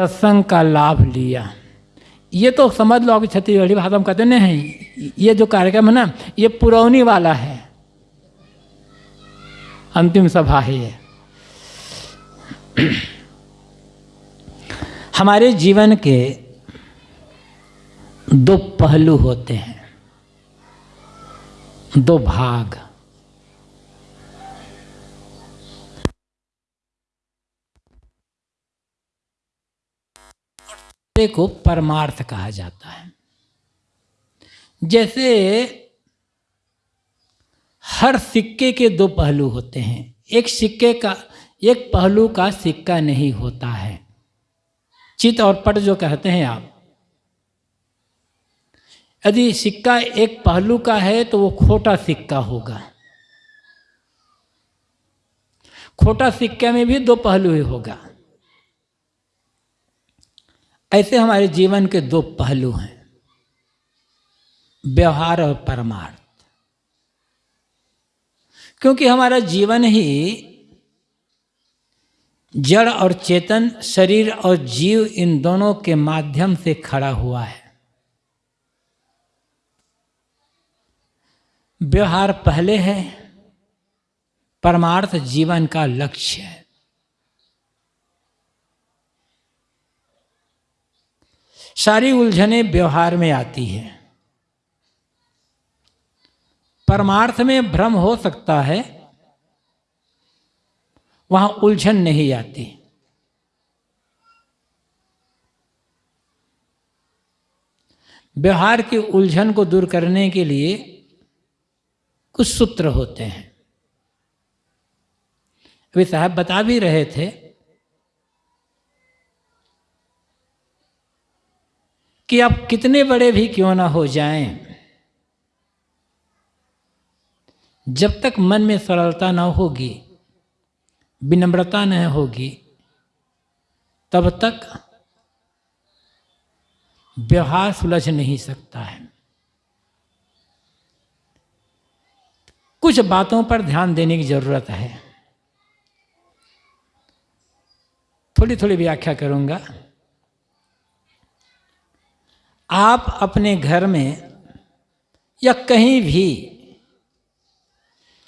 सत्संग का लाभ लिया। ये तो समझ लो कि छत्तीसगढ़ी भाषा में कहते नहीं, ये जो कार्यक्रम है ना, ये पुरौनी वाला है। अंतिम सभा है ये। हमारे जीवन के दो पहलू होते हैं। दो भाग। को परमार्थ कहा जाता है। जैसे हर सिक्के के दो पहलू होते हैं। एक सिक्के का, एक पहलू का सिक्का नहीं होता है। चित और पट जो कहते हैं आप, यदि सिक्का एक पहलू का है तो वो खोटा सिक्का होगा। खोटा सिक्के में भी दो पहलू ही होगा। ऐसे हमारे जीवन के दो पहलू हैं। व्यवहार और परमार्थ। क्योंकि हमारा जीवन ही जड़ और चेतन, शरीर और जीव इन दोनों के माध्यम से खड़ा हुआ है। व्यवहार पहले है, परमार्थ जीवन का लक्ष्य है। सारी उलझने व्यवहार में आती है। परमार्थ में भ्रम हो सकता है, वहाँ उलझन नहीं आती। व्यवहार की उलझन को दूर करने के लिए कुछ सूत्र होते हैं। अभी साहब बता भी रहे थे कि आप कितने बड़े भी क्यों ना हो जाएँ। जब तक मन में सरलता ना होगी, विनम्रता न होगी, तब तक व्यवहार सुलझ नहीं सकता है। कुछ बातों पर ध्यान देने की ज़रूरत है। थोड़ी थोड़ी व्याख्या करूँगा। आप अपने घर में या कहीं भी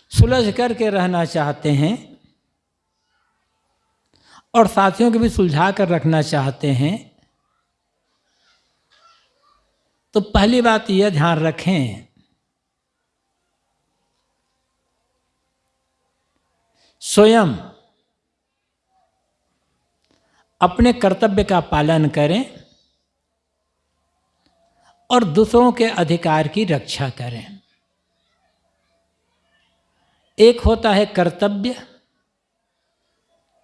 सुलझ करके रहना चाहते हैं और साथियों को भी सुलझा कर रखना चाहते हैं तो पहली बात यह ध्यान रखें स्वयं अपने कर्तव्य का पालन करें। और दूसरों के अधिकार की रक्षा करें। एक होता है कर्तव्य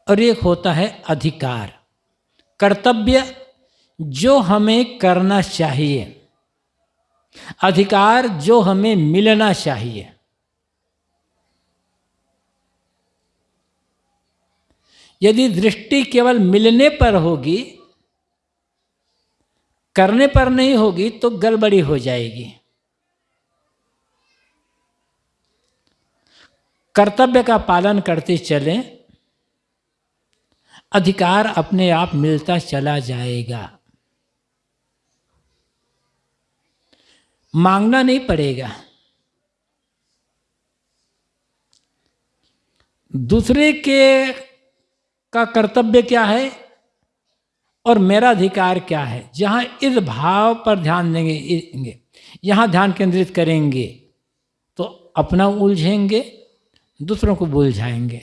और एक होता है अधिकार। कर्तव्य जो हमें करना चाहिए, अधिकार जो हमें मिलना चाहिए। यदि दृष्टि केवल मिलने पर होगी करने पर नहीं होगी तो गड़बड़ी हो जाएगी। कर्तव्य का पालन करते चले, अधिकार अपने आप मिलता चला जाएगा। मांगना नहीं पड़ेगा। दूसरे के का कर्तव्य क्या है? और मेरा अधिकार क्या है? जहाँ इस भाव पर ध्यान देंगे यहाँ ध्यान केंद्रित करेंगे तो अपना उलझेंगे, दूसरों को बुलझाएँगे।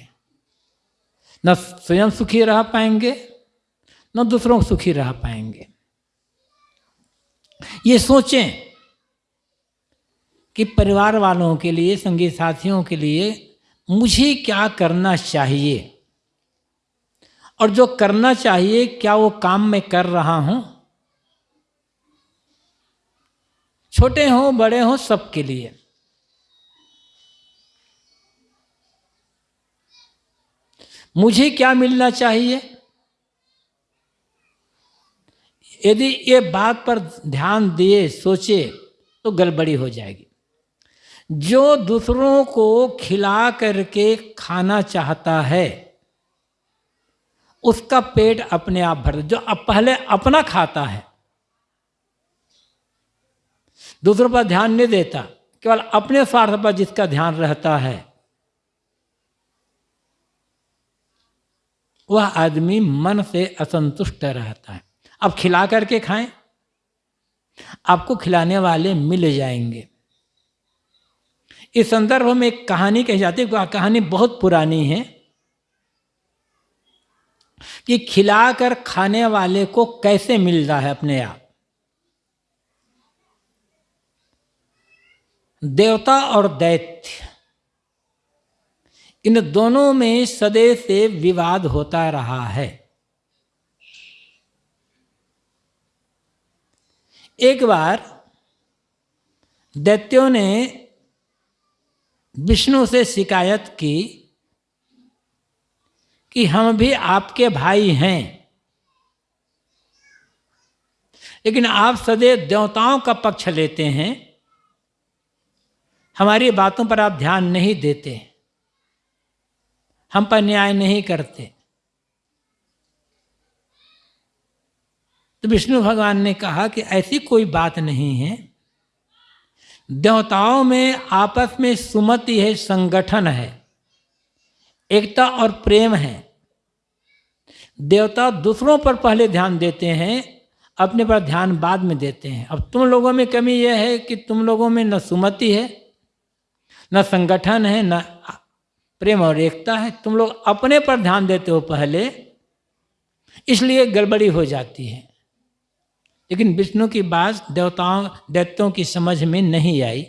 न स्वयं सुखी रह पाएँगे, न दूसरों को सुखी रह पाएँगे। ये सोचें कि परिवार वालों के लिए संगीत साथियों के लिए मुझे क्या करना चाहिए? और जो करना चाहिए, क्या वो काम मैं कर रहा हूँ? छोटे हों, बड़े हों, सबके लिए। मुझे क्या मिलना चाहिए? यदि ये बात पर ध्यान दिए, सोचे तो गड़बड़ी हो जाएगी। जो दूसरों को खिला करके खाना चाहता है उसका पेट अपने आप भर जो अब पहले अपना खाता है। दूसरों पर ध्यान नहीं देता। केवल अपने स्वार्थ पर जिसका ध्यान रहता है। वह आदमी मन से असंतुष्ट रहता है। अब खिला करके खाएँ। आपको खिलाने वाले मिल जाएँगे। इस संदर्भ में एक कहानी कही जाती है। कहानी बहुत पुरानी है। कि खिलाकर खाने वाले को कैसे मिलता है अपने आप? देवता और दैत्य। इन दोनों में सदैव से विवाद होता रहा है। एक बार दैत्यों ने विष्णु से शिकायत की कि हम भी आपके भाई हैं। लेकिन आप सदैव देवताओं का पक्ष लेते हैं। हमारी बातों पर आप ध्यान नहीं देते। हम पर न्याय नहीं करते। तो विष्णु भगवान ने कहा कि ऐसी कोई बात नहीं है। देवताओं में आपस में सुमति है, संगठन है। एकता और प्रेम है। देवता दूसरों पर पहले ध्यान देते हैं, अपने पर ध्यान बाद में देते हैं। अब तुम लोगों में कमी यह है कि तुम लोगों में न सुमति है, न संगठन है, न प्रेम और एकता है। तुम लोग अपने पर ध्यान देते हो पहले, इसलिए गड़बड़ी हो जाती है। लेकिन विष्णु की बात देवताओं, दैत्यों की समझ में नहीं आई।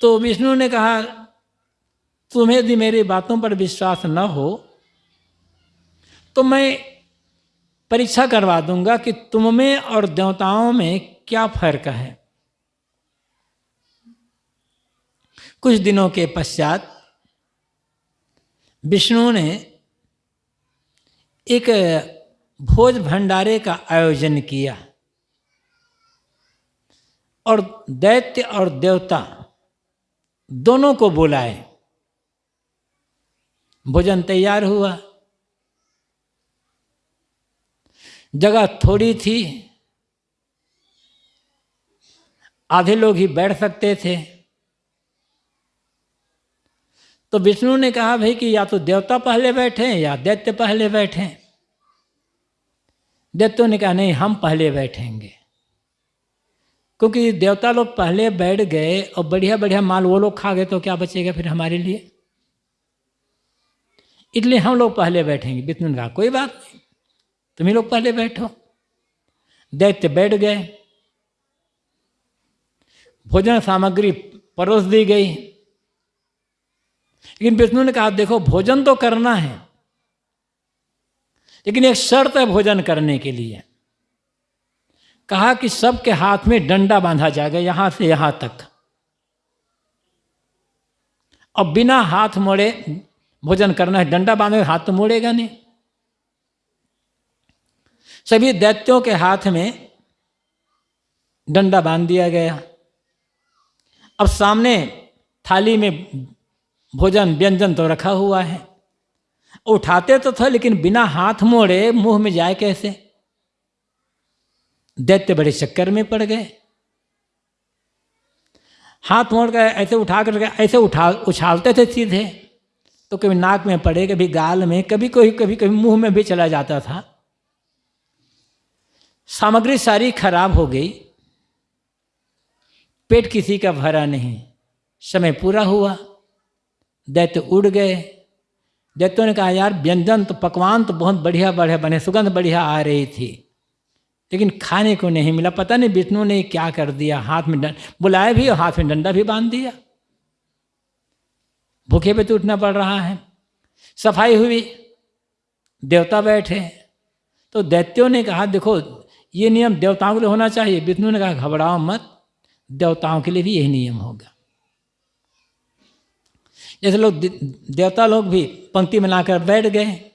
तो विष्णु ने कहा तुम्हें यदि मेरी बातों पर विश्वास न हो तो मैं परीक्षा करवा दूँगा कि तुम में और देवताओं में क्या फ़र्क है। कुछ दिनों के पश्चात विष्णु ने एक भोज भंडारे का आयोजन किया और दैत्य और देवता दोनों को बुलाए। भोजन तैयार हुआ। जगह थोड़ी थी। आधे लोग ही बैठ सकते थे। तो विष्णु ने कहा, भाई, कि या तो देवता पहले बैठे या दैत्य पहले बैठे? दैत्यों ने कहा, नहीं, हम पहले बैठेंगे। क्योंकि देवता लोग पहले बैठ गए और बढ़िया बढ़िया माल वो लोग खा गए तो क्या बचेगा फिर हमारे लिए? इसलिए हम लोग पहले बैठेंगे। विष्णु ने कहा कोई बात नहीं। तुम ही लोग पहले बैठो। दैत्य बैठ गए। भोजन सामग्री परोस दी गई। लेकिन विष्णु ने कहा, देखो, भोजन तो करना है, लेकिन एक शर्त है भोजन करने के लिए। कहा कि सबके हाथ में डंडा बांधा जाएगा, यहाँ से यहाँ तक। और बिना हाथ मोड़े भोजन करना है, डंडा बांधे, हाथ तो मोड़ेगा नहीं। सभी दैत्यों के हाथ में डंडा बाँध दिया गया। अब सामने थाली में भोजन, व्यंजन तो रखा हुआ है। उठाते तो थे, लेकिन बिना हाथ मोड़े मुँह में जाए कैसे? दैत्य बड़े चक्कर में पड़ गए। हाथ मोड़ कर ऐसे उठा कर ऐसे उठा, उछालते थे सीधे। तो कभी नाक में पड़े, कभी गाल में, कभी कोई, कभी कभी मुँह में भी चला जाता था। सामग्री सारी खराब हो गई। पेट किसी का भरा नहीं। समय पूरा हुआ। दैत्य उड़ गए। दैत्यों ने कहा, यार, व्यंजन तो पकवान तो बहुत बढ़िया बढ़िया बने, सुगंध बढ़िया आ रही थी। लेकिन खाने को नहीं मिला। पता नहीं विष्णु ने क्या कर दिया। हाथ में बुलाया भी और हाथ में डंडा भी बाँध दिया। भूखे पे तो उठना पड़ रहा है। सफ़ाई हुई, देवता बैठे। तो दैत्यों ने कहा, देखो, ये नियम देवताओं के लिए होना चाहिए। विष्णु ने कहा, घबराओ मत, देवताओं के लिए भी यही नियम होगा। जैसे लोग देवता लोग भी पंक्ति में लाकर बैठ गए,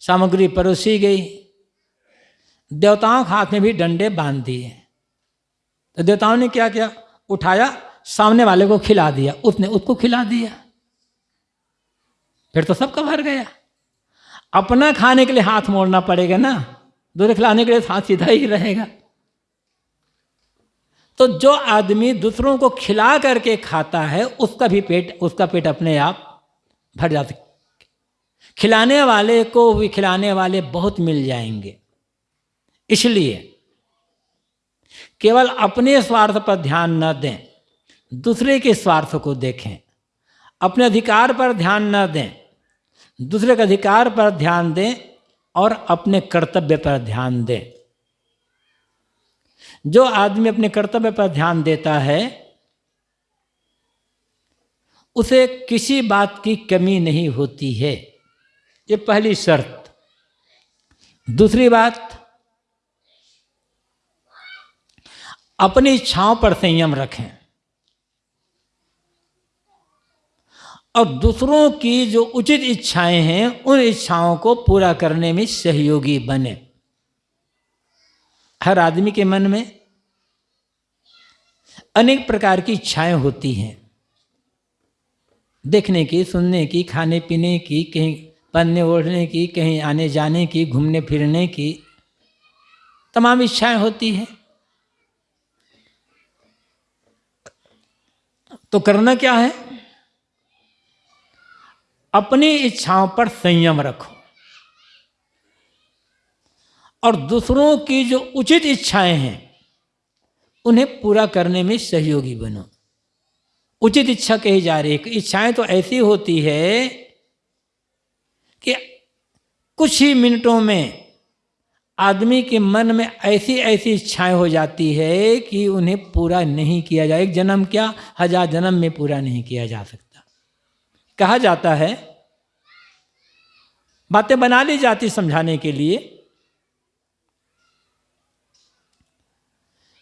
सामग्री परोसी गई। देवताओं के हाथ में भी डंडे बाँध दिए। तो देवताओं ने क्या किया? उठाया, सामने वाले को खिला दिया। उसने उसको खिला दिया। फिर तो सबका भर गया। अपना खाने के लिए हाथ मोड़ना पड़ेगा ना। दूसरे खिलाने के लिए हाथ सीधा ही रहेगा। तो जो आदमी दूसरों को खिला करके खाता है, उसका भी पेट, उसका पेट अपने आप भर जा जाता खिलाने वाले को भी खिलाने वाले बहुत मिल जाएँगे। इसलिए केवल अपने स्वार्थ पर ध्यान न दें, दूसरे के स्वार्थ को देखें, अपने अधिकार पर ध्यान न दें दूसरे के अधिकार पर ध्यान दें और अपने कर्तव्य पर ध्यान दें। जो आदमी अपने कर्तव्य पर ध्यान देता है, उसे किसी बात की कमी नहीं होती है। ये पहली शर्त। दूसरी बात, अपनी इच्छाओं पर संयम रखें। और दूसरों की जो उचित इच्छाएँ हैं, उन इच्छाओं को पूरा करने में सहयोगी बने। हर आदमी के मन में अनेक प्रकार की इच्छाएँ होती हैं। देखने की, सुनने की, खाने पीने की, कहीं पढ़ने ओढ़ने की, कहीं आने जाने की, घूमने फिरने की तमाम इच्छाएँ होती हैं। तो करना क्या है? अपनी इच्छाओं पर संयम रखो। और दूसरों की जो उचित इच्छाएँ हैं, उन्हें पूरा करने में सहयोगी बनो। उचित इच्छा कही जा रही है इच्छाएँ तो ऐसी होती है कि कुछ ही मिनटों में आदमी के मन में ऐसी ऐसी इच्छाएँ हो जाती है कि उन्हें पूरा नहीं किया जाए। एक जन्म क्या? हज़ार जन्म में पूरा नहीं किया जा सकता। कहा जाता है, बातें बना ली जाती समझाने के लिए।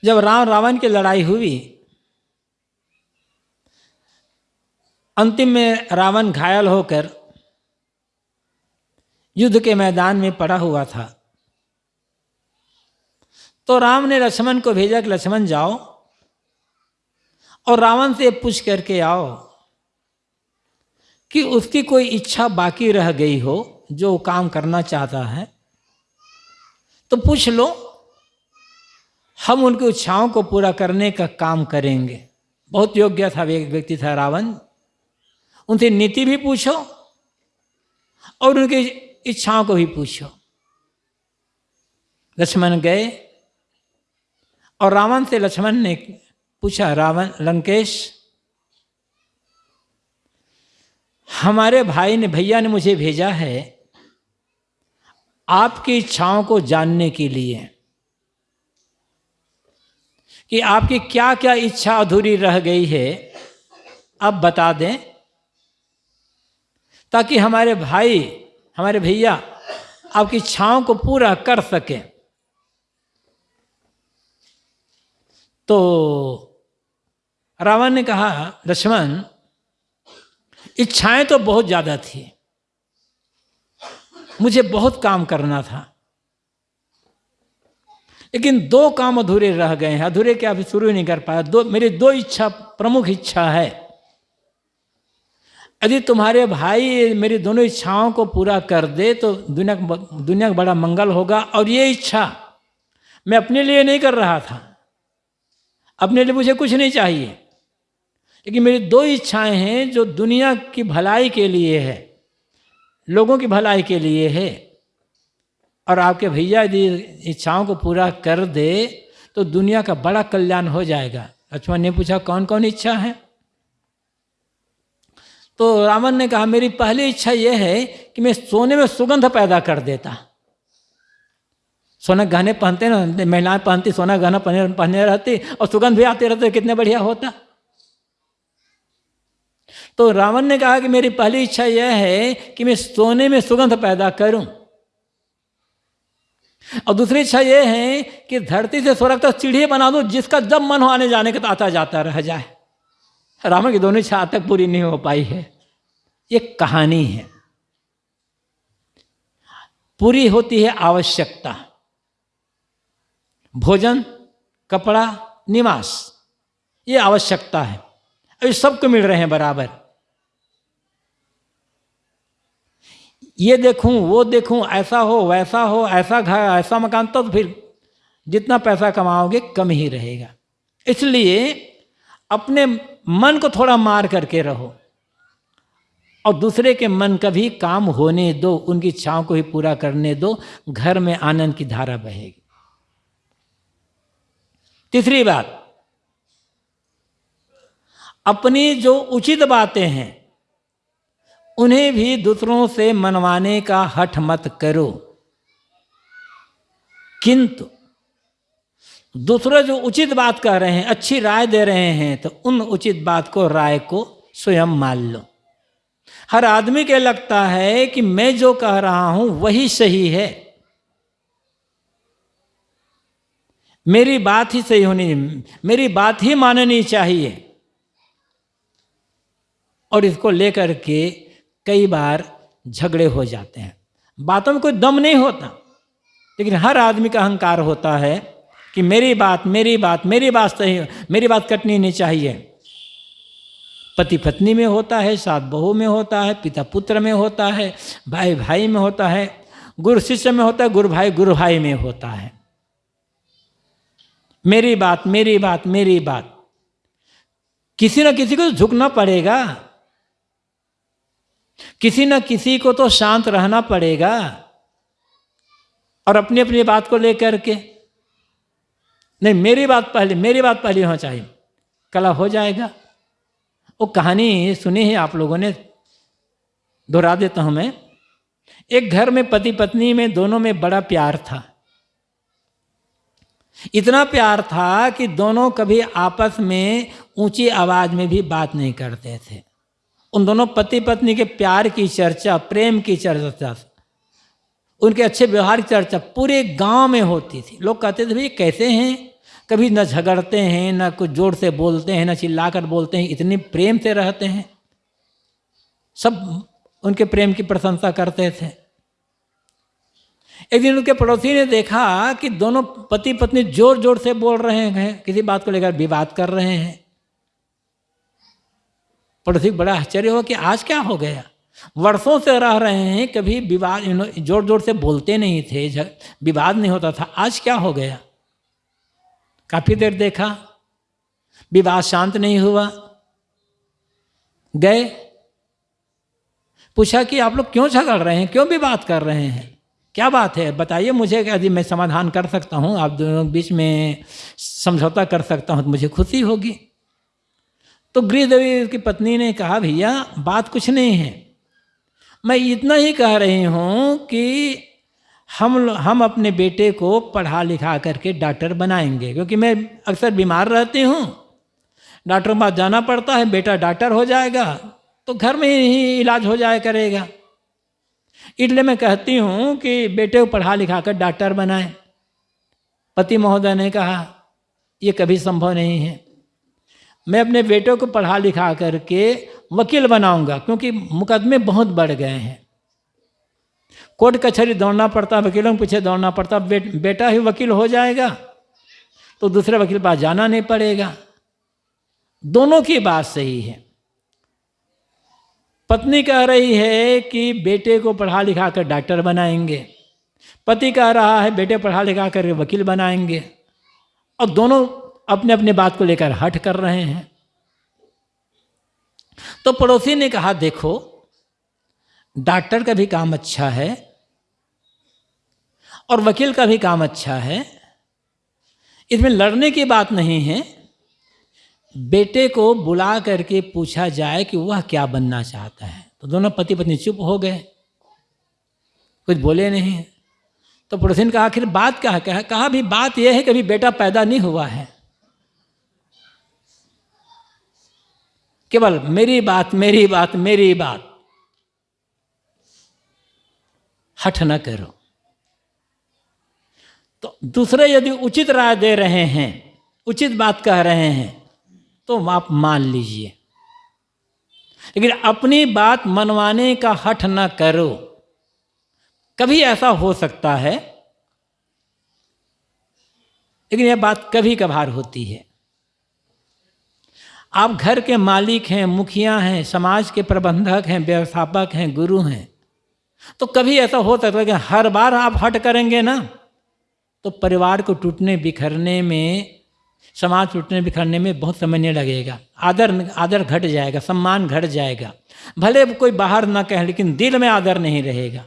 जब राम रावण की लड़ाई हुई, अंतिम में रावण घायल होकर युद्ध के मैदान में पड़ा हुआ था। तो राम ने लक्ष्मण को भेजा कि, लक्ष्मण जाओ और रावण से पूछ करके आओ। कि उसकी कोई इच्छा बाकी रह गई हो, जो काम करना चाहता है तो पूछ लो, हम उनकी इच्छाओं को पूरा करने का काम करेंगे। बहुत योग्य था, एक व्यक्ति था रावण। उनसे नीति भी पूछो और उनकी इच्छाओं को भी पूछो। लक्ष्मण गए और रावण से लक्ष्मण ने पूछा, रावण, लंकेश हमारे भाई ने, भैया ने मुझे भेजा है आपकी इच्छाओं को जानने के लिए कि आपकी क्या क्या इच्छा अधूरी रह गई है। अब बता दें, ताकि हमारे भाई, हमारे भैया आपकी इच्छाओं को पूरा कर सकें। तो रावण ने कहा, लक्ष्मण इच्छाएँ तो बहुत ज़्यादा थी। मुझे बहुत काम करना था। लेकिन दो काम अधूरे रह गए हैं। अधूरे क्या अभी शुरू नहीं कर पाया। दो, मेरी दो इच्छा, प्रमुख इच्छा है। यदि तुम्हारे भाई मेरी दोनों इच्छाओं को पूरा कर दे तो दुनिया दुनिया का बड़ा मंगल होगा। और ये इच्छा मैं अपने लिए नहीं कर रहा था। अपने लिए मुझे कुछ नहीं चाहिए। लेकिन मेरी दो इच्छाएँ हैं जो दुनिया की भलाई के लिए है, लोगों की भलाई के लिए है। और आपके भैया यदि इच्छाओं को पूरा कर दे तो दुनिया का बड़ा कल्याण हो जाएगा। लक्ष्मण ने पूछा कौन कौन इच्छा है? तो रावण ने कहा, मेरी पहली इच्छा यह है कि मैं सोने में सुगंध पैदा कर देता। सोना गहने पहनते ना, महिलाएँ पहनती, सोना गहना पहने पहने रहती, और सुगंध भी आते रहते कितने बढ़िया होता। तो रावण ने कहा कि मेरी पहली इच्छा यह है कि मैं सोने में सुगंध पैदा करूँ। और दूसरी इच्छा यह है कि धरती से स्वर्ग तक सीढ़ी बना दूँ, जिसका जब मन हो आने जाने का आता जाता रह जाए। रावण की दोनों इच्छा तक पूरी नहीं हो पाई है। ये कहानी है। पूरी होती है आवश्यकता। भोजन, कपड़ा, निवास, ये आवश्यकता है। अभी सबको मिल रहे हैं बराबर। ये देखूँ, वो देखूँ, ऐसा हो, वैसा हो, ऐसा घर, ऐसा मकान तो फिर जितना पैसा कमाओगे, कम ही रहेगा। इसलिए अपने मन को थोड़ा मार करके रहो और दूसरे के मन का भी काम होने दो, उनकी इच्छाओं को ही पूरा करने दो, घर में आनंद की धारा बहेगी। तीसरी बात, अपनी जो उचित बातें हैं उन्हें भी दूसरों से मनवाने का हठ मत करो। किंतु दूसरे जो उचित बात कह रहे हैं, अच्छी राय दे रहे हैं तो उन उचित बात को, राय को स्वयं मान लो। हर आदमी के लगता है कि मैं जो कह रहा हूँ वही सही है। मेरी बात ही सही होनी, मेरी बात ही माननी चाहिए। और इसको लेकर के कई बार झगड़े हो जाते हैं। बातों में कोई दम नहीं होता, लेकिन हर आदमी का अहंकार होता है कि मेरी बात मेरी बात मेरी बात सही, मेरी बात कटनी नहीं चाहिए। पति पत्नी में होता है सात बहू में होता है पिता पुत्र में होता है भाई भाई में होता है, गुरु शिष्य में होता है, गुरु भाई गुरु भाई में होता है। मेरी बात मेरी बात मेरी बात। किसी न किसी को झुकना पड़ेगा। किसी न किसी को तो शांत रहना पड़ेगा और अपनी अपनी बात को लेकर के। नहीं, मेरी बात पहले, मेरी बात पहले होना चाहिए। कला हो जाएगा। वो कहानी सुनी है आप लोगों ने, दोहरा देता हूँ मैं। एक घर में पति पत्नी में दोनों में बड़ा प्यार था। इतना प्यार था कि दोनों कभी आपस में ऊँची आवाज़ में भी बात नहीं करते थे। उन दोनों पति पत्नी के प्यार की चर्चा, प्रेम की चर्चा, उनके अच्छे व्यवहार की चर्चा पूरे गाँव में होती थी। लोग कहते थे भाई कैसे हैं? कभी न झगड़ते हैं, न कुछ ज़ोर से बोलते हैं, न चिल्लाकर बोलते हैं, इतने प्रेम से रहते हैं। सब उनके प्रेम की प्रशंसा करते थे। एक दिन उनके पड़ोसी ने देखा कि दोनों पति पत्नी ज़ोर ज़ोर से बोल रहे हैं, किसी बात को लेकर विवाद कर रहे हैं। पड़ोसी बड़ा आश्चर्य हो कि आज क्या हो गया? वर्षों से रह रहे हैं, कभी विवाद ज़ोर ज़ोर से बोलते नहीं थे विवाद नहीं होता था, आज क्या हो गया? काफ़ी देर देखा, विवाद शांत नहीं हुआ, गए, पूछा कि आप लोग क्यों झगड़ रहे हैं, क्यों विवाद कर रहे हैं? क्या बात है? बताइए मुझे, यदि मैं समाधान कर सकता हूँ, आप दोनों बीच में समझौता कर सकता हूँ तो मुझे खुशी होगी। तो गृहदेवी की पत्नी ने कहा, भैया, बात कुछ नहीं है। मैं इतना ही कह रही हूँ कि हम हम अपने बेटे को पढ़ा लिखा करके डॉक्टर बनाएँगे, क्योंकि मैं अक्सर बीमार रहती हूँ। डॉक्टर के पास जाना पड़ता है, बेटा डॉक्टर हो जाएगा तो घर में ही इलाज हो जाया करेगा। इसलिए मैं कहती हूँ कि बेटे को पढ़ा लिखा कर डॉक्टर बनाए। पति महोदय ने कहा, ये कभी संभव नहीं है। मैं अपने बेटे को पढ़ा लिखा करके वकील बनाऊँगा क्योंकि मुकदमे बहुत बढ़ गए हैं। कोर्ट कचहरी दौड़ना पड़ता वकीलों के पीछे दौड़ना पड़ता बे, बेटा ही वकील हो जाएगा तो दूसरे वकील पास जाना नहीं पड़ेगा। दोनों की बात सही है। पत्नी कह रही है कि बेटे को पढ़ा लिखा कर डॉक्टर बनाएँगे। पति कह रहा है बेटे पढ़ा लिखा कर वकील बनाएँगे। और दोनों अपने अपने बात को लेकर हट कर रहे हैं। तो पड़ोसी ने कहा देखो डॉक्टर का भी काम अच्छा है और वकील का भी काम अच्छा है। इसमें लड़ने की बात नहीं है। बेटे को बुला करके पूछा जाए कि वह क्या बनना चाहता है। तो दोनों पति पत्नी चुप हो गए। कुछ बोले नहीं। तो पड़ोसी ने कहा आखिर बात क्या है? कहा, कहा भी बात यह है कि अभी बेटा पैदा नहीं हुआ है। केवल मेरी बात मेरी बात मेरी बात। हठ न करो। तो दूसरे यदि उचित राय दे रहे हैं, उचित बात कह रहे हैं तो आप मान लीजिए। लेकिन अपनी बात मनवाने का हठ न करो। कभी ऐसा हो सकता है, लेकिन यह बात कभी कभार होती है। आप घर के मालिक हैं, मुखिया हैं, समाज के प्रबंधक हैं, व्यवस्थापक हैं, गुरु हैं। तो कभी ऐसा हो सकता है कि हर बार आप हट करेंगे ना तो परिवार को टूटने, बिखरने में, समाज टूटने, बिखरने में बहुत समय नहीं लगेगा। आदर आदर घट जाएगा, सम्मान घट जाएगा। भले कोई बाहर ना कहे, लेकिन दिल में आदर नहीं रहेगा।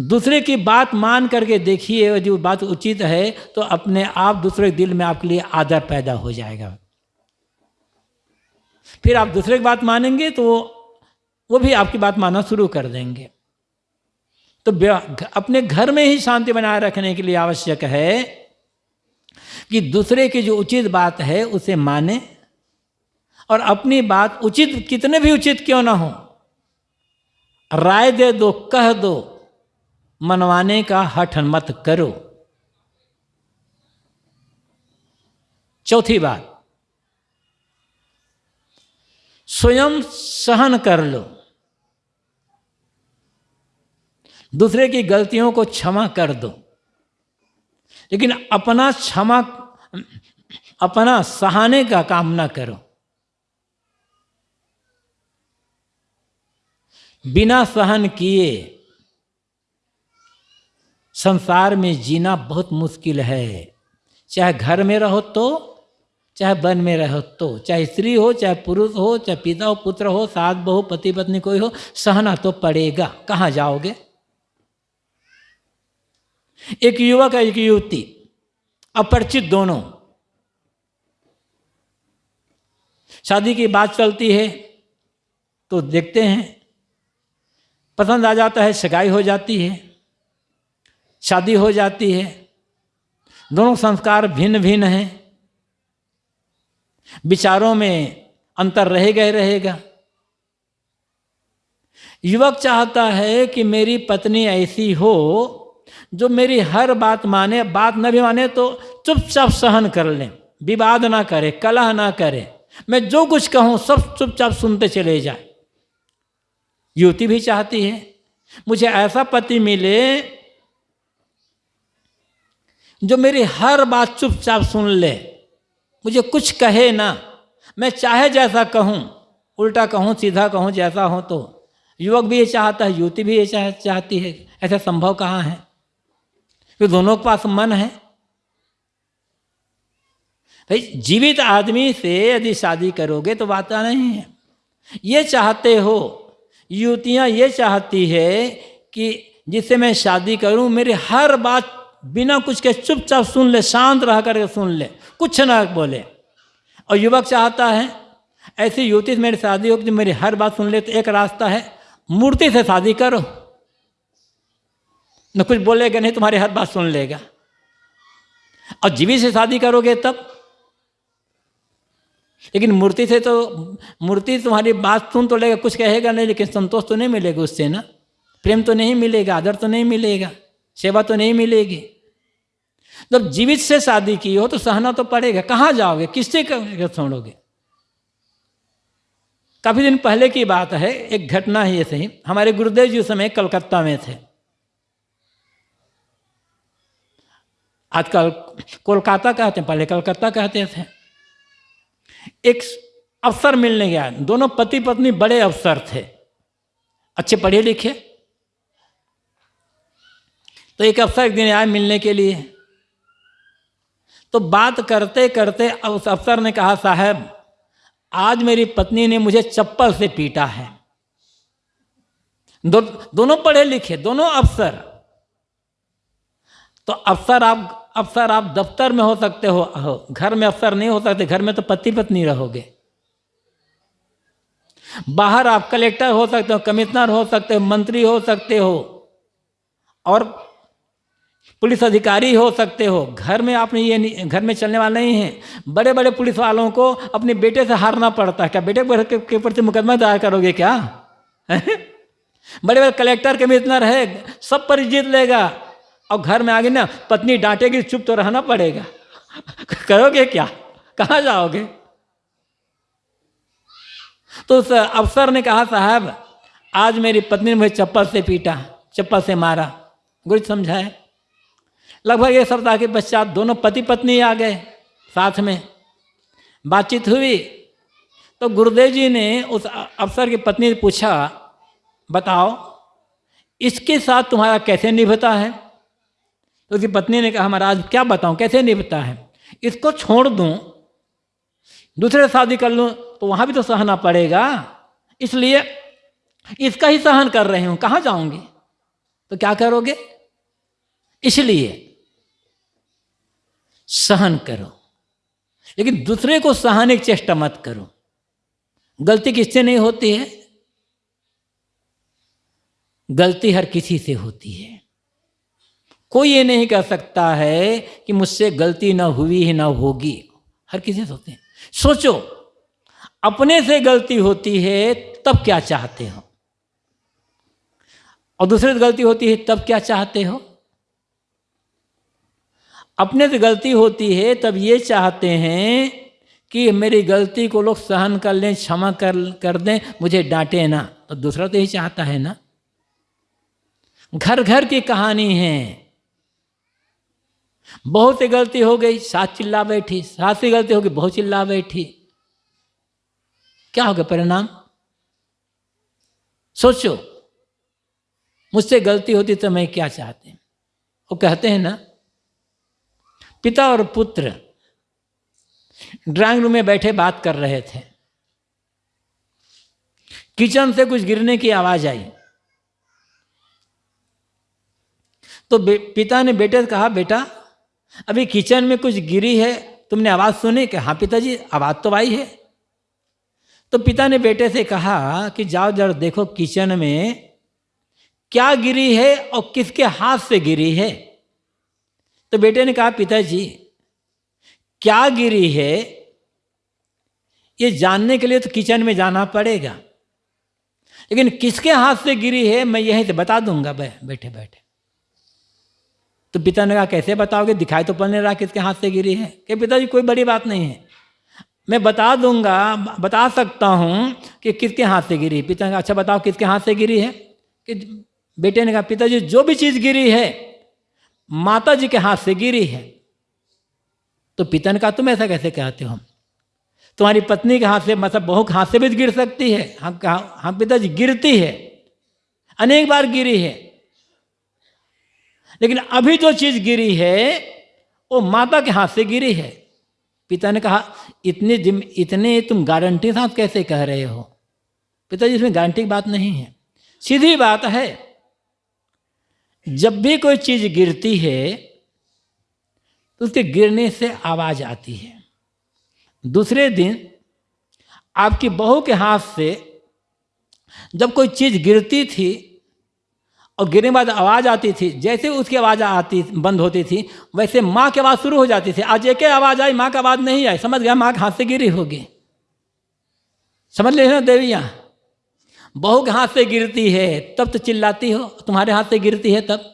दूसरे की बात मान करके देखिए जो बात उचित है तो अपने आप दूसरे दिल में आपके लिए आदर पैदा हो जाएगा। फिर आप दूसरे की बात मानेंगे तो वो भी आपकी बात मानना शुरू कर देंगे। तो अपने घर में ही शांति बनाए रखने के लिए आवश्यक है कि दूसरे की जो उचित बात है उसे माने और अपनी बात उचित, कितने भी उचित क्यों ना हो, राय दे दो, कह दो, मनवाने का हठ मत करो। चौथी बात स्वयं सहन कर लो। दूसरे की गलतियों को क्षमा कर दो। लेकिन अपना क्षमा, अपना सहाने का काम ना करो। बिना सहन किए संसार में जीना बहुत मुश्किल है। चाहे घर में रहो तो चाहे वन में रहो तो चाहे स्त्री हो, चाहे पुरुष हो, चाहे पिता हो, पुत्र हो, सास, बहु, पति, पत्नी, कोई हो, सहना तो पड़ेगा। कहाँ जाओगे? एक युवक एक युवती, अपरिचित दोनों। शादी की बात चलती है तो देखते हैं। पसंद आ जाता है, सगाई हो जाती है, शादी हो जाती है। दोनों संस्कार भिन्न भिन्न हैं। विचारों में अंतर रहेगा ही रहेगा। युवक चाहता है कि मेरी पत्नी ऐसी हो, जो मेरी हर बात माने, बात न भी माने तो चुपचाप सहन कर ले, विवाद ना करे, कलह ना करे। मैं जो कुछ कहूँ, सब चुपचाप सुनते चले जाए। युवती भी चाहती है, मुझे ऐसा पति मिले, जो मेरी हर बात चुपचाप सुन ले। मुझे कुछ कहे ना मैं चाहे जैसा कहूँ उल्टा कहूँ सीधा कहूँ जैसा हो तो। युवक भी ये चाहता है युवती भी ये चाह, चाहती है ऐसा संभव कहाँ है? कि दोनों के पास मन है। भाई जीवित आदमी से यदि शादी करोगे तो बात नहीं है। ये चाहते हो युवतियाँ ये चाहती है कि जिससे मैं शादी करूँ मेरी हर बात बिना कुछ के चुपचाप सुन ले शांत रह करके सुन ले। कुछ ना बोले। और युवक चाहता है, ऐसी युवती से मेरी शादी हो कि मेरी हर बात सुन ले तो एक रास्ता है, मूर्ति से शादी करो। न कुछ बोलेगा नहीं, तुम्हारी हर बात सुन लेगा। और जीवी से शादी करोगे तब। लेकिन मूर्ति से तो मूर्ति तुम्हारी बात सुन तो लेगा, कुछ कहेगा नहीं, लेकिन संतोष तो नहीं मिलेगा उससे ना। प्रेम तो नहीं मिलेगा, आदर तो नहीं मिलेगा, सेवा तो नहीं मिलेगी। जब जीवित से शादी की हो तो सहना तो पड़ेगा। कहाँ जाओगे? किससे छोड़ोगे। काफ़ी दिन पहले की बात है, एक घटना है ये सही हमारे गुरुदेव जी उस समय कलकत्ता में थे। आजकल कोलकाता कहते हैं, पहले कलकत्ता कहते थे। एक अफसर मिलने गया। दोनों पति पत्नी बड़े अफसर थे। अच्छे पढ़े लिखे तो एक अफसर एक दिन आए मिलने के लिए। तो बात करते करते उस अफसर ने कहा साहब आज मेरी पत्नी ने मुझे चप्पल से पीटा है। दो, दोनों पढ़े लिखे दोनों अफसर। तो अफसर आप अफसर आप दफ्तर में हो सकते हो घर में अफसर नहीं हो सकते घर में तो पति पत्नी रहोगे। बाहर आप कलेक्टर हो सकते हो कमिश्नर हो सकते हो मंत्री हो सकते हो और पुलिस अधिकारी हो सकते हो। घर में आपने ये घर में चलने वाला नहीं है। बड़े बड़े पुलिस वालों को अपने बेटे से हारना पड़ता है। क्या बेटे के प्रति मुकदमा दायर करोगे क्या? बड़े बड़े कलेक्टर के कमिश्नर है सब पर जीत लेगा। और घर में आगे ना, पत्नी डांटेगी चुप तो रहना पड़ेगा। करोगे क्या? कहाँ जाओगे? तो उस अफसर ने कहा, साहब, आज मेरी पत्नी ने मुझे चप्पल से पीटा, चप्पल से मारा। गुरु समझाए? लगभग एक सप्ताह के पश्चात दोनों पति पत्नी आ गए साथ में। बातचीत हुई तो गुरुदेव जी ने उस अफसर की पत्नी से पूछा, बताओ, इसके साथ तुम्हारा कैसे निभता है? तो उसकी पत्नी ने कहा, महाराज, क्या बताऊँ, कैसे निभता है? इसको छोड़ दूँ, दूसरे शादी कर लूँ तो वहाँ भी तो सहना पड़ेगा। इसलिए इसका ही सहन कर रहे हूँ, कहाँ जाऊँगी? तो क्या करोगे? इसलिए सहन करो। लेकिन दूसरे को सहने की चेष्टा मत करो। गलती किससे नहीं होती है? गलती हर किसी से होती है। कोई ये नहीं कह सकता है कि मुझसे गलती ना हुई है ना होगी। हर किसी से होते हैं। सोचो, अपने से गलती होती है, तब क्या चाहते हो? और दूसरे से गलती होती है, तब क्या चाहते हो? अपने से गलती होती है, तब ये चाहते हैं कि मेरी गलती को लोग सहन कर लें, क्षमा कर कर दें, मुझे डांटे ना। तो दूसरा तो यही चाहता है ना। घर घर की कहानी है। बहुत सी गलती हो गई, सात चिल्ला बैठी, सात से गलती हो गई बहुत चिल्ला बैठी। क्या होगा परिणाम? सोचो, मुझसे गलती होती तो मैं क्या चाहते? वो कहते हैं ना पिता और पुत्र ड्राइंग रूम में बैठे बात कर रहे थे। किचन से कुछ गिरने की आवाज़ आई। तो पिता ने बेटे से कहा, बेटा, अभी किचन में कुछ गिरी है, तुमने आवाज़ सुनी? कि हाँ पिताजी, आवाज़ तो आई है। तो पिता ने बेटे से कहा कि, जाओ, जरा देखो किचन में क्या गिरी है और किसके हाथ से गिरी है? तो बेटे ने कहा, पिताजी, क्या गिरी है? ये जानने के लिए तो किचन में जाना पड़ेगा। लेकिन किसके हाथ से गिरी है, मैं यहीं से बता दूँगा। बैठे बैठे। तो पिता ने कहा, कैसे बताओगे? दिखाई तो पड़ने रहा किसके हाथ से गिरी है। कि पिताजी, कोई बड़ी बात नहीं है। मैं बता दूँगा, बता सकता हूँ कि किसके हाथ से गिरी पिता ने कहा अच्छा बताओ किसके हाथ से गिरी है? कि बेटे ने कहा, पिताजी, जो भी चीज़ गिरी है माता जी के हाथ से गिरी है। तो पिता ने कहा तुम ऐसा कैसे कहते हो? तुम्हारी पत्नी के हाथ से मतलब बहू के हाथ से भी गिर सकती है। हम कहा हम पिताजी, गिरती है। अनेक बार गिरी है। लेकिन अभी जो चीज़ गिरी है, वो माता के हाथ से गिरी है। पिता ने कहा, इतने जिम इतने तुम गारंटी साथ कैसे कह रहे हो? पिताजी, इसमें गारंटी की बात नहीं है। सीधी बात है जब भी कोई चीज़ गिरती है तो उसके गिरने से आवाज़ आती है। दूसरे दिन, आपकी बहू के हाथ से जब कोई चीज़ गिरती थी और गिरने बाद आवाज़ आती थी, जैसे उसकी आवाज़ आती, बंद होती थी, वैसे माँ की आवाज़ शुरू हो जाती थी। आज एक आवाज़ आई, माँ की आवाज़ नहीं आई। समझ गया, माँ के हाथ से गिरी होगी। समझ ले ना देवियाँ? बहू के हाथ से गिरती है, तब तो चिल्लाती हो, तुम्हारे हाथ से गिरती है तब।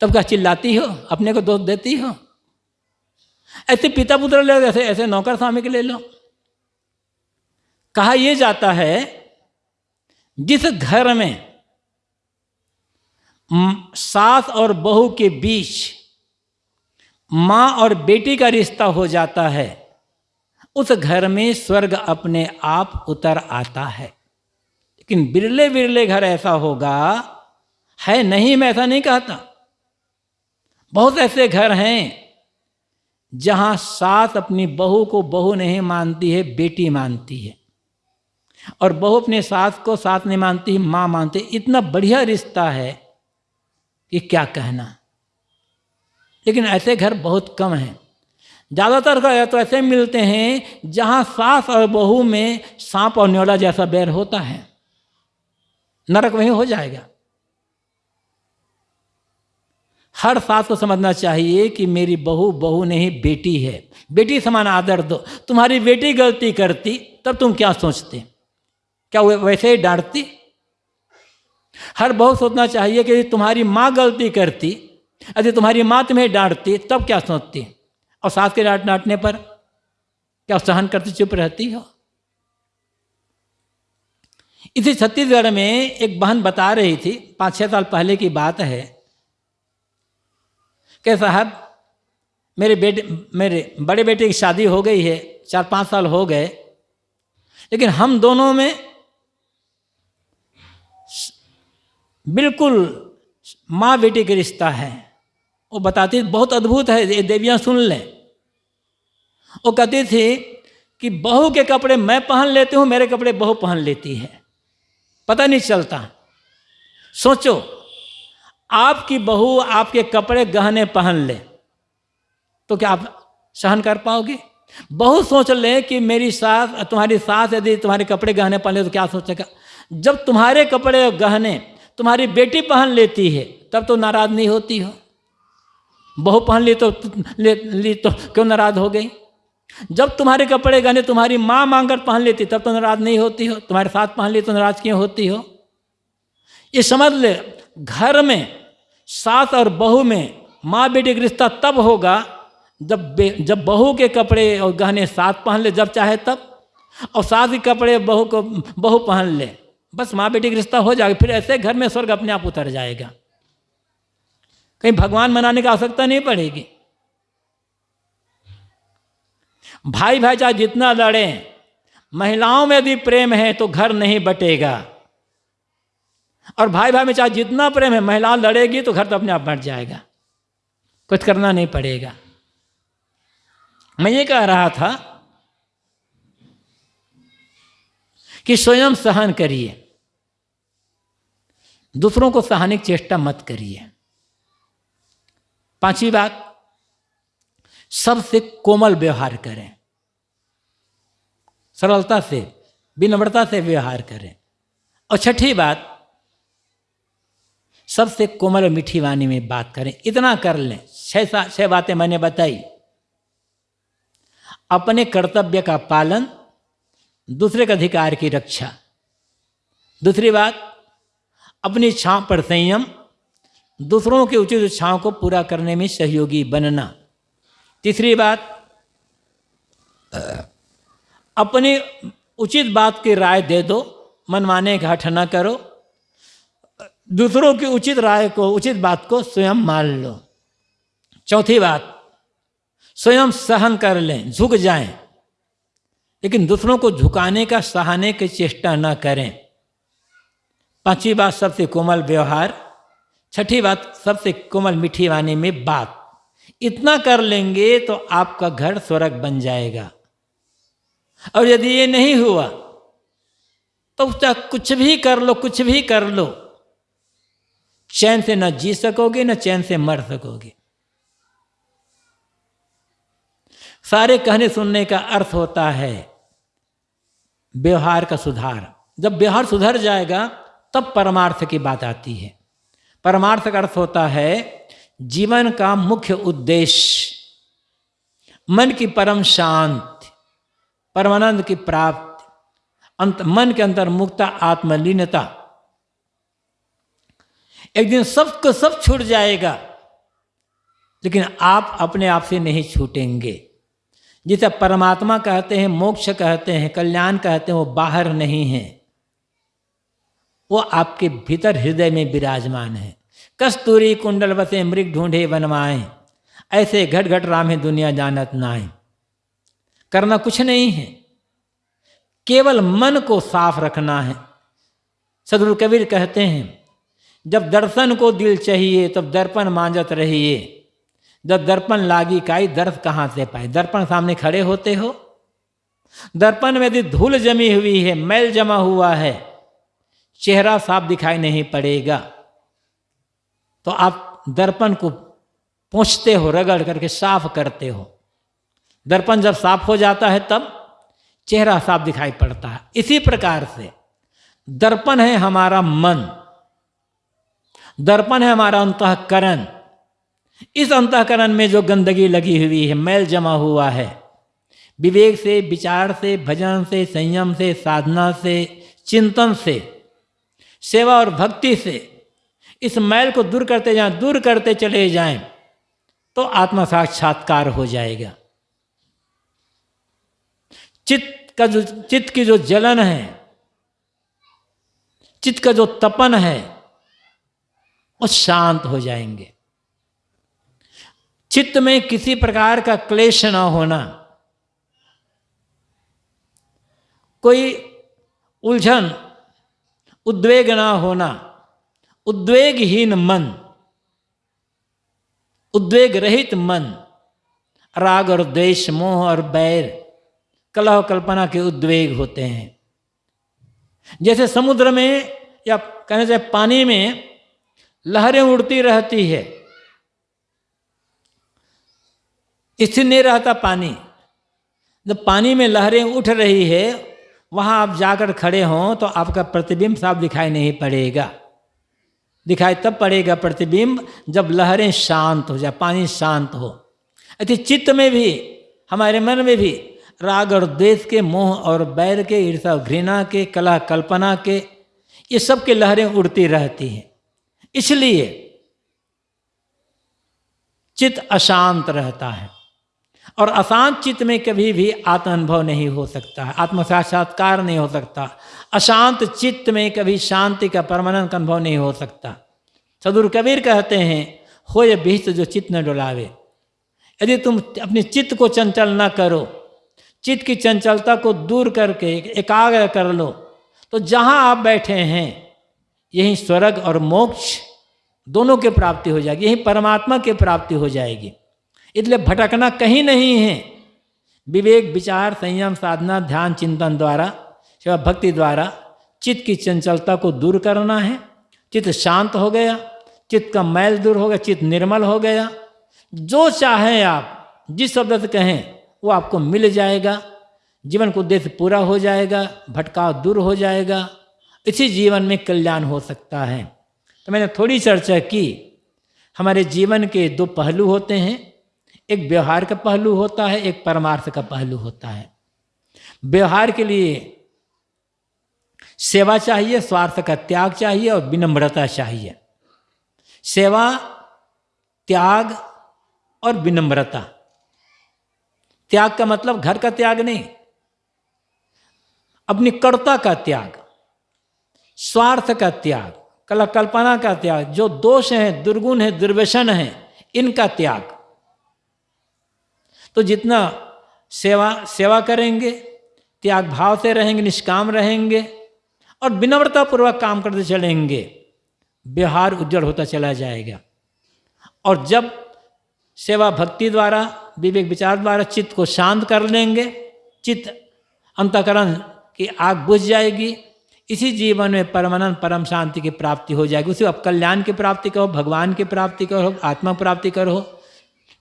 तब क्या चिल्लाती हो, अपने को दोष देती हो? ऐसे पिता पुत्र ले, ऐसे ऐसे नौकर स्वामी के ले लो। कहा यह जाता है, जिस घर में, सास और बहू के बीच माँ और बेटी का रिश्ता हो जाता है उस घर में स्वर्ग अपने आप उतर आता है। लेकिन बिरले बिरले घर ऐसा होगा, है नहीं मैं ऐसा नहीं कहता। बहुत ऐसे घर हैं जहाँ सास अपनी बहू को बहू नहीं मानती है, बेटी मानती है। और बहू अपने सास को सास नहीं मानती, माँ मानती है। इतना बढ़िया रिश्ता है कि क्या कहना। लेकिन ऐसे घर बहुत कम हैं। ज़्यादातर का तो ऐसे मिलते हैं जहाँ सास और बहू में सांप और न्योला जैसा बैर होता है। नरक वहीं हो जाएगा। हर सास को समझना चाहिए कि मेरी बहू बहू नहीं, बेटी है। बेटी समान आदर दो। तुम्हारी बेटी गलती करती, तब तुम क्या सोचते? क्या वैसे ही डांटती? हर बहुत सोचना चाहिए कि तुम्हारी माँ गलती करती, यदि तुम्हारी माँ तुम्हें डांटती, तब क्या सोचती? और सास के डांट डांटने पर क्या सहन करती चुप रहती हो? इसी छत्तीसगढ़ में एक बहन बता रही थी, पाँच छः साल पहले की बात है, कि साहब, मेरे बेटे, मेरे बड़े बेटे की शादी हो गई है, चार पाँच साल हो गए, लेकिन हम दोनों में बिल्कुल माँ बेटी का रिश्ता है। वो बताती बहुत अद्भुत है, ये देवियाँ सुन लें। वो कहती थी कि बहू के कपड़े मैं पहन लेती हूँ, मेरे कपड़े बहू पहन लेती है। पता नहीं चलता। सोचो, आपकी बहू आपके कपड़े गहने पहन ले तो क्या आप सहन कर पाओगे? बहुत सोच ले कि मेरी सास, तुम्हारी सास यदि तुम्हारे कपड़े गहने पहन ले तो क्या सोचेगा? जब तुम्हारे कपड़े गहने, तुम्हारी बेटी पहन लेती है, तब तो नाराज़ नहीं होती हो। बहू पहन ली तो ले, ली तो क्यों नाराज़ हो गई? जब तुम्हारे कपड़े गहने तुम्हारी माँ मांगर पहन लेती, तब तो नाराज़ नहीं होती हो? तुम्हारे साथ पहन ली तो नाराज़ क्यों होती हो? ये समझ ले, घर में सास और बहू में माँ बेटी का रिश्ता तब होगा जब जब बहू के कपड़े और गहने साथ पहन ले, जब चाहे तब। और सास के कपड़े बहू को, बहू पहन ले, बस माँ बेटी का रिश्ता हो जाएगा, फिर ऐसे घर में स्वर्ग अपने आप उतर जाएगा। कहीं भगवान मनाने की आवश्यकता नहीं पड़ेगी। भाई भाई चाहे जितना लड़े, महिलाओं में यदि प्रेम है तो घर नहीं बटेगा। और भाई भाई में चाहे जितना प्रेम है, महिला लड़ेगी तो घर तो अपने आप बढ़ जाएगा। कुछ करना नहीं पड़ेगा। मैं ये कह रहा था कि स्वयं सहन करिए। दूसरों को सहाने की चेष्टा मत करिए। पांचवी बात, सबसे कोमल व्यवहार करें। सरलता से, विनम्रता से व्यवहार करें। और छठी बात, सबसे कोमल और मीठी वाणी में बात करें। इतना कर लें। छह छह बातें मैंने बताई। अपने कर्तव्य का पालन, दूसरे के अधिकार की रक्षा। दूसरी बात, अपनी इच्छाओं पर संयम दूसरों की उचित इच्छाओं को पूरा करने में सहयोगी बनना। तीसरी बात अपनी उचित बात की राय दे दो, मनमाने हठ न करो। दूसरों की उचित राय को, उचित बात को स्वयं मान लो। चौथी बात, स्वयं सहन कर लें, झुक जाएँ, लेकिन दूसरों को झुकाने का, सहाने की चेष्टा न करें। पांचवी बात, सबसे कोमल व्यवहार। छठी बात, सबसे कोमल मीठी वाणी में बात। इतना कर लेंगे तो आपका घर स्वर्ग बन जाएगा। और यदि ये नहीं हुआ तो चाहे कुछ भी कर लो, कुछ भी कर लो। चैन से न जी सकोगे, न चैन से मर सकोगे। सारे कहने सुनने का अर्थ होता है व्यवहार का सुधार। जब व्यवहार सुधर जाएगा, तब परमार्थ की बात आती है। परमार्थ का अर्थ होता है जीवन का मुख्य उद्देश्य। मन की परम शांति, परमानंद की प्राप्ति, अंत मन के अंदर मुक्ता, आत्मलीनता। एक दिन सबको सब छूट जाएगा, लेकिन आप अपने आप से नहीं छूटेंगे। जिसे परमात्मा कहते हैं, मोक्ष कहते हैं, कल्याण कहते हैं, वो बाहर नहीं है। वो आपके भीतर हृदय में विराजमान है। कस्तूरी कुंडल बसे मृग ढूंढे बनवाए ऐसे घट घट राम दुनिया जानत नाए। करना कुछ नहीं है, केवल मन को साफ़ रखना है। सदगुरु कबीर कहते हैं, जब दर्शन को दिल चाहिए, तब दर्पण मांजत रहिए। जब दर्पण लागी काई, दर्द कहाँ से पाए? दर्पण सामने खड़े होते हो? दर्पण में यदि धूल जमी हुई है, मैल जमा हुआ है चेहरा साफ़ दिखाई नहीं पड़ेगा। तो आप दर्पण को पहुँचते हो, रगड़ करके साफ़ करते हो। दर्पण जब साफ़ हो जाता है, तब चेहरा साफ़ दिखाई पड़ता है। इसी प्रकार से दर्पण है हमारा मन, दर्पण है हमारा अंतकरण। इस अंतकरण में जो गंदगी लगी हुई है, मैल जमा हुआ है, विवेक से, विचार से, भजन से, संयम से, साधना से, चिंतन से सेवा और भक्ति से इस मैल को दूर करते जाएँ, दूर करते चले जाएँ तो आत्मा साक्षात्कार हो जाएगा। चित्त का जो, चित्त की जो जलन है, चित्त का जो तपन है, वो शांत हो जाएँगे। चित्त में किसी प्रकार का क्लेश ना होना। कोई उलझन उद्वेग ना होना, उद्वेगहीन मन उद्वेग रहित मन, राग और द्वेष, मोह और बैर, कलह कल्पना के उद्वेग होते हैं। जैसे समुद्र में या कहना चाहे पानी में लहरें उड़ती रहती है, स्थिर नहीं रहता पानी, जब पानी में लहरें उठ रही है वहाँ आप जाकर खड़े हों तो आपका प्रतिबिंब साफ़ दिखाई नहीं पड़ेगा। दिखाई तब पड़ेगा प्रतिबिंब जब लहरें शांत हो जाए, पानी शांत हो। अति चित्त में भी, हमारे मन में भी राग और द्वेष के मोह और बैर के ईर्षा घृणा के कला कल्पना के, ये सब के लहरें उड़ती रहती हैं। इसलिए चित्त अशांत रहता है। और अशांत चित्त में कभी भी आत्म अनुभव नहीं हो सकता है आत्म साक्षात्कार नहीं हो सकता, अशांत चित्त में कभी शांति का परमानंद अनुभव नहीं हो सकता। सदुर कबीर कहते हैं, हो ये बीच जो चित्त न डुलावे। यदि तुम अपने चित्त को चंचल न करो, चित्त की चंचलता को दूर करके एकाग्र कर लो तो जहाँ आप बैठे हैं, यही स्वर्ग और मोक्ष दोनों की प्राप्ति हो जाएगी, यही परमात्मा की प्राप्ति हो जाएगी। इसलिए भटकना कहीं नहीं है। विवेक, विचार, संयम, साधना, ध्यान, चिंतन द्वारा सेवा भक्ति द्वारा चित्त की चंचलता को दूर करना है। चित्त शांत हो गया, चित्त का मैल दूर हो गया, चित्त निर्मल हो गया। जो चाहें आप, जिस शब्द से कहें, वो आपको मिल जाएगा। जीवन को उद्देश्य पूरा हो जाएगा, भटकाव दूर हो जाएगा। इसी जीवन में कल्याण हो सकता है। तो मैंने थोड़ी चर्चा की, हमारे जीवन के दो पहलू होते हैं। एक व्यवहार का पहलू होता है, एक परमार्थ का पहलू होता है। व्यवहार के लिए सेवा चाहिए, स्वार्थ का त्याग चाहिए और विनम्रता चाहिए। सेवा, त्याग और विनम्रता। त्याग का मतलब घर का त्याग नहीं, अपनी कर्ता का त्याग, स्वार्थ का त्याग कला कल्पना का त्याग, जो दोष है, दुर्गुण है, दुर्व्यसन है, इनका त्याग। तो जितना सेवा सेवा करेंगे, त्याग भाव से रहेंगे, निष्काम रहेंगे और विनम्रता पूर्वक काम करते चलेंगे, व्यवहार उज्जवल होता चला जाएगा। और जब सेवा भक्ति द्वारा, विवेक विचार द्वारा चित्त को शांत कर लेंगे, चित्त अंतकरण की आग बुझ जाएगी, इसी जीवन में परमानंद, परम शांति की प्राप्ति हो जाएगी। उसी अब कल्याण की प्राप्ति करो भगवान की प्राप्ति करो, आत्मा प्राप्ति करो,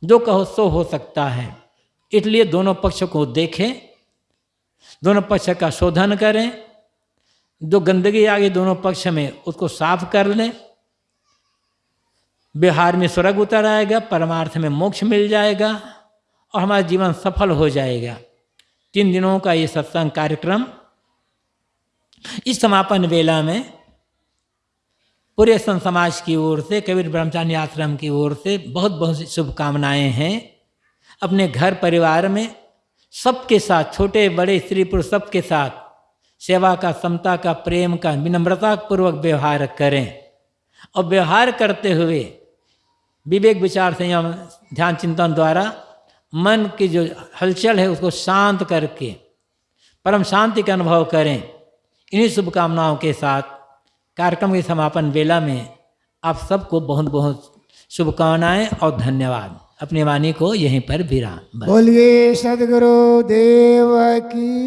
जो कहो सो हो सकता है। इसलिए दोनों पक्ष को देखें, दोनों पक्ष का शोधन करें, जो गंदगी आ गई दोनों पक्ष में उसको साफ़ कर लें। बिहार में स्वर्ग उतर आएगा, परमार्थ में मोक्ष मिल जाएगा और हमारा जीवन सफल हो जाएगा। तीन दिनों का ये सत्संग कार्यक्रम इस समापन वेला में पूरे संत समाज की ओर से, कबीर ब्रह्मचारी आश्रम की ओर से बहुत बहुत शुभकामनाएँ हैं। अपने घर परिवार में सबके साथ, छोटे बड़े स्त्री पुरुष सबके साथ सेवा का, समता का, प्रेम का विनम्रता पूर्वक व्यवहार करें। और व्यवहार करते हुए विवेक विचार संयम, ध्यान चिंतन द्वारा मन की जो हलचल है उसको शांत करके, परम शांति का अनुभव करें। इन्हीं शुभकामनाओं के साथ कार्यक्रम के समापन वेला में आप सबको बहुत बहुत शुभकामनाएँ और धन्यवाद। अपनी वाणी को यहीं पर विराम। बोलिए सदगुरु देव की।